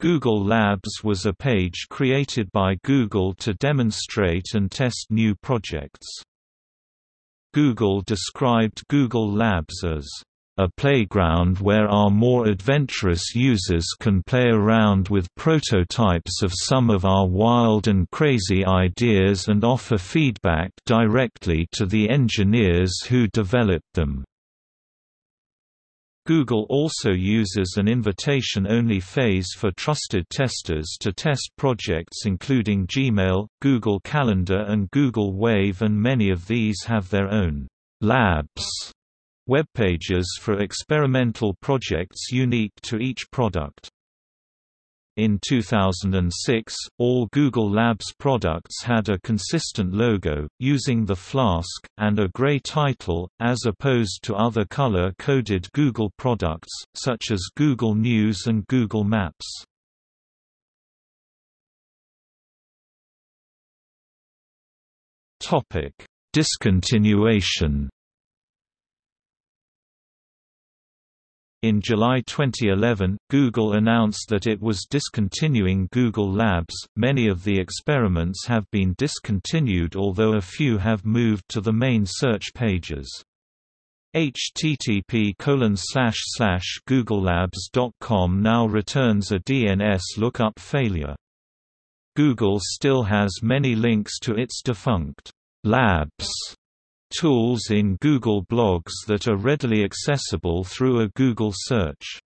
Google Labs was a page created by Google to demonstrate and test new projects. Google described Google Labs as a playground where our more adventurous users can play around with prototypes of some of our wild and crazy ideas and offer feedback directly to the engineers who developed them. Google also uses an invitation-only phase for trusted testers to test projects including Gmail, Google Calendar and Google Wave and many of these have their own «labs» web pages for experimental projects unique to each product. In 2006, all Google Labs products had a consistent logo, using the flask, and a gray title, as opposed to other color-coded Google products, such as Google News and Google Maps. Discontinuation In July 2011, Google announced that it was discontinuing Google Labs. Many of the experiments have been discontinued, although a few have moved to the main search pages. http googlelabs.com now returns a DNS lookup failure. Google still has many links to its defunct labs tools in Google Blogs that are readily accessible through a Google search.